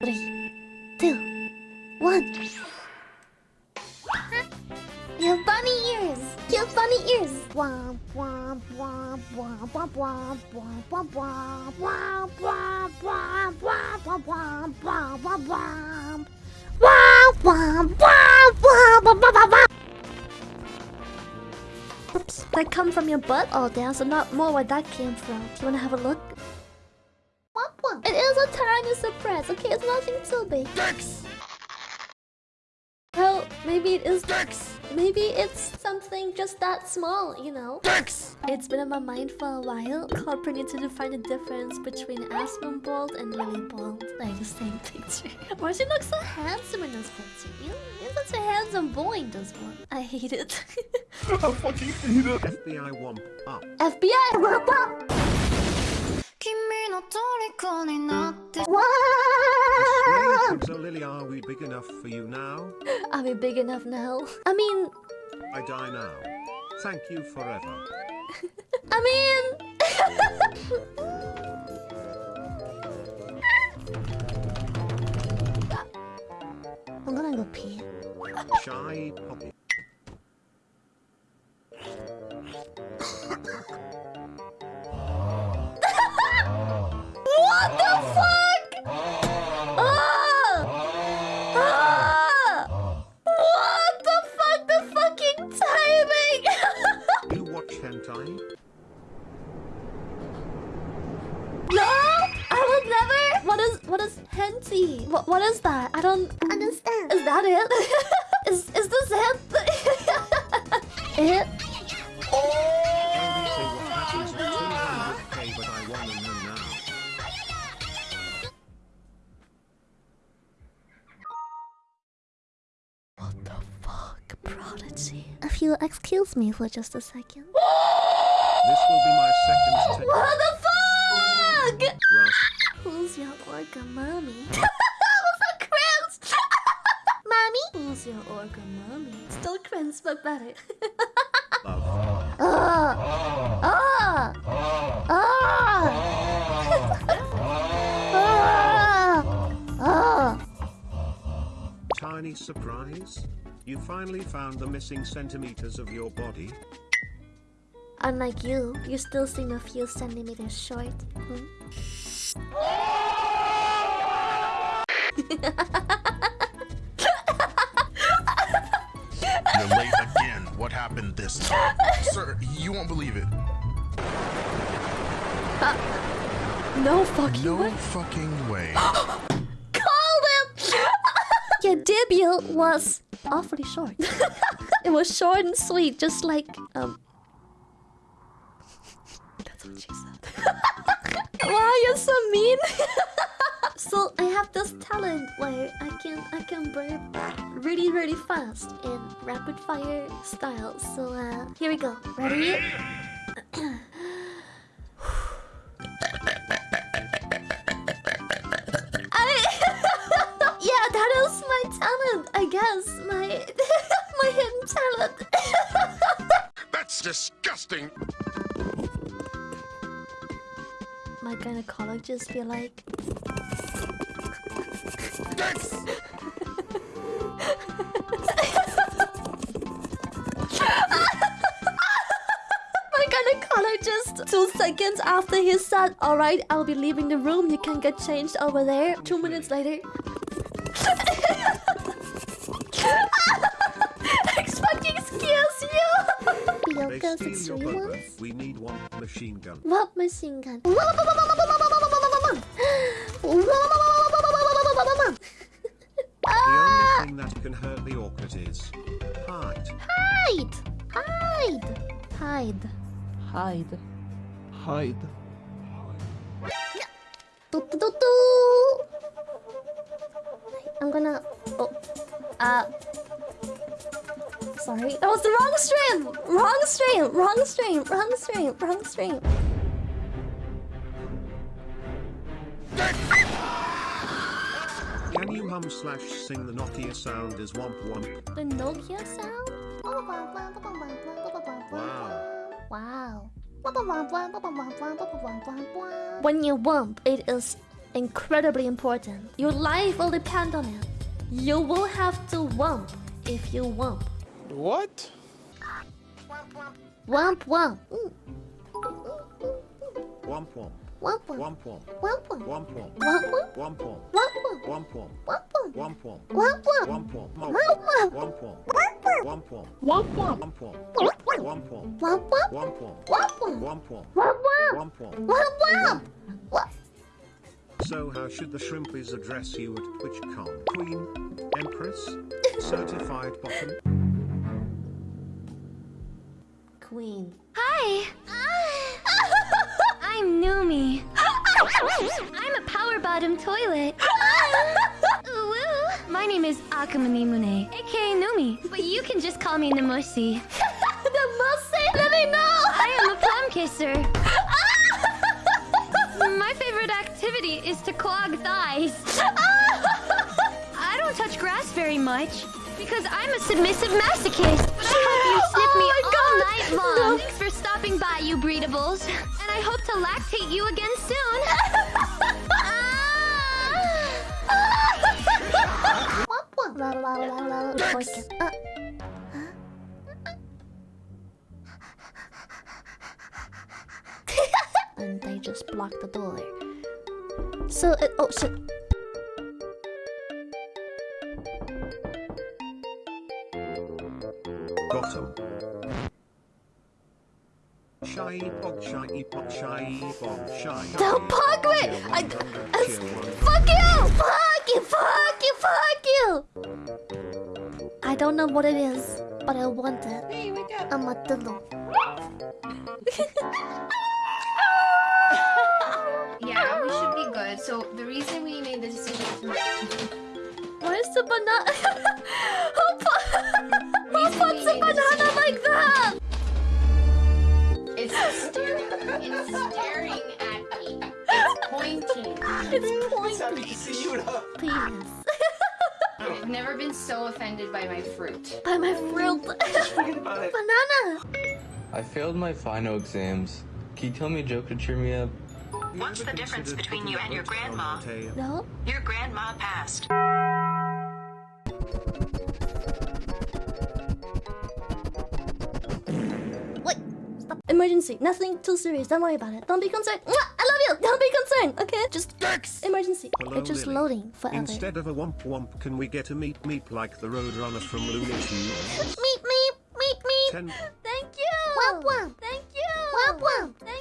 Three, two, one. You have bunny ears. You have bunny ears. Womp womp womp womp womp womp womp womp womp womp womp womp womp womp womp womp womp womp. Womp womp womp womp womp. Oops, that come from your butt? Oh, there's a lot more where that came from. Do you wanna have a look? Tiny okay? It's nothing too big. Dex! Well, maybe it is Dex! Maybe it's something just that small, you know? Dex! It's been on my mind for a while. Corporate needs to define the difference between Aspen Bald and Lily Bald. Like the same picture. Why does he look so handsome in this picture? You know, he's such a handsome boy in this one. I hate it. I fucking hate it. FBI womp up. FBI! Whoop up! Wow! So Lily, are we big enough for you now? Are we big enough now? I mean... I die now. Thank you forever. I mean... I'm gonna go pee. Shy puppy. What the fuck? Ah! Ah! What the fuck? The fucking timing! You watch hentai? no! I would never! What is what is henty? What what is that? I don't understand. Is that it? is is this it? it? You excuse me for just a second. This will be my second take. What the fuck? Who's your organ mommy? Who's cringe? mommy? Who's your organ mommy? Still cringe, but better. love. Ah! Ah! Ah! Tiny surprise? You finally found the missing centimeters of your body? Unlike you, you still seem a few centimeters short. Hmm? You're late again. What happened this time? Sir, you won't believe it. No fucking No way. No fucking way. Called it! Your debut was awfully short. it was short and sweet, just like um. That's what she said. wow, you're so mean. so I have this talent where I can I can burp really really fast in rapid fire style. So uh, here we go. Ready? My gynecologist be like, my gynecologist. Two seconds after he said, "All right, I'll be leaving the room. You can get changed over there." Two minutes later. They Yoga steal six your three ones. We need one machine gun. What machine gun? The Ah! only thing that can hurt the orchid is height. Hide! Hide! Hide. Hide. Hide. Do, do, do, do. I'm gonna. Oh. Uh. Sorry. That was the wrong stream! Wrong stream! Wrong stream! Wrong stream! Wrong stream! Can you hum slash sing the Nokia sound as womp womp? The Nokia sound? Wow. Wow. When you wump, it is incredibly important. Your life will depend on it. You will have to wump if you wump. What? Wump wump. Mm. Womp womp. Wump wump. Womp womp. So how should the shrimpies address you at TwitchCon? Queen? Empress? Certified bottom? Queen. Hi, I'm Numi. I'm a power bottom toilet. My name is Akamani Mune, aka Numi, but you can just call me Namushi. the most let me know. I am a plum kisser. My favorite activity is to clog thighs. I don't touch grass very much because I'm a submissive masochist. But I hope you snip Oh me my all God. night long. Thanks for stopping by, you breedables. And I hope to lactate you again soon. Uh. and they just blocked the door. So, it, oh shit. Bottom. Shy pog shy pog shy pog shy. The pog wait! I, I, fuck you! Fuck you! Fuck you! Fuck you! I don't know what it is, but I want it. Hey, wake up. I'm a dildo. Yeah, we should be good. So the reason we made the decision Why is the banana? Oh, staring at me. It's pointing. It's pointing. Please. I've never been so offended by my fruit. By my fruit. banana. I failed my final exams. Can you tell me a joke to cheer me up? What's the difference between you and your grandma? No. Your grandma passed. Emergency. Nothing too serious. Don't worry about it. Don't be concerned. I love you. Don't be concerned. Okay. Just emergency. Hello, it's just Lily. loading forever. Instead of a womp womp, can we get a meep meep like the Roadrunner from Looney Tunes? Meep meep meep meep. Ten. Thank you. Womp womp. Thank you. Womp womp. Thank you. Womp womp.